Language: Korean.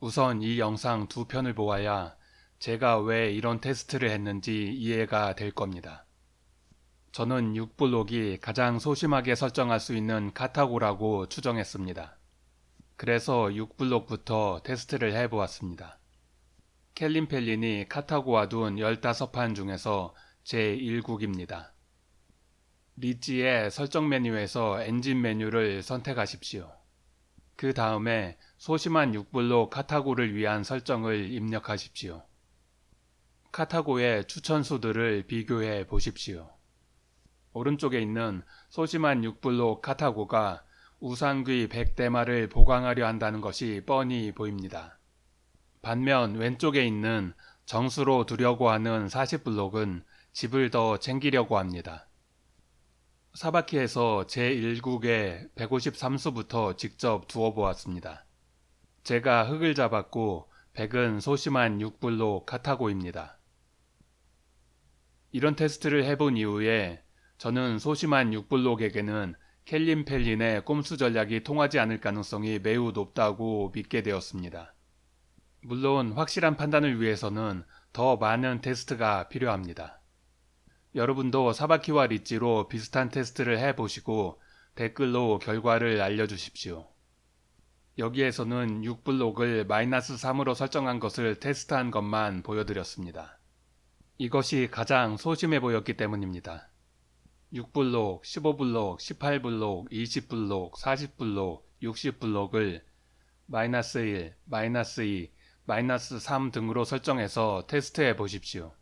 우선 이 영상 두 편을 보아야 제가 왜 이런 테스트를 했는지 이해가 될 겁니다. 저는 6블록이 가장 소심하게 설정할 수 있는 카타고라고 추정했습니다. 그래서 6블록부터 테스트를 해보았습니다. 켈린 펠린이 카타고와 둔 15판 중에서 제1국입니다. 리지의 설정 메뉴에서 엔진 메뉴를 선택하십시오. 그 다음에 소심한 6블록 카타고를 위한 설정을 입력하십시오. 카타고의 추천수들을 비교해 보십시오. 오른쪽에 있는 소심한 6블록 카타고가 우상귀 100대마를 보강하려 한다는 것이 뻔히 보입니다. 반면 왼쪽에 있는 정수로 두려고 하는 40블록은 집을 더 챙기려고 합니다. 사바키에서 제1국의 153수부터 직접 두어 보았습니다. 제가 흙을 잡았고 100은 소심한 6블록 카타고입니다. 이런 테스트를 해본 이후에 저는 소심한 6블록에게는 켈린 펠린의 꼼수 전략이 통하지 않을 가능성이 매우 높다고 믿게 되었습니다. 물론 확실한 판단을 위해서는 더 많은 테스트가 필요합니다. 여러분도 사바키와 리찌로 비슷한 테스트를 해보시고 댓글로 결과를 알려주십시오. 여기에서는 6블록을 마이너스 3으로 설정한 것을 테스트한 것만 보여드렸습니다. 이것이 가장 소심해 보였기 때문입니다. 6블록, 15블록, 18블록, 20블록, 40블록, 60블록을 마이너스 1, 마이너스 2, 마이너스 3 등으로 설정해서 테스트해 보십시오.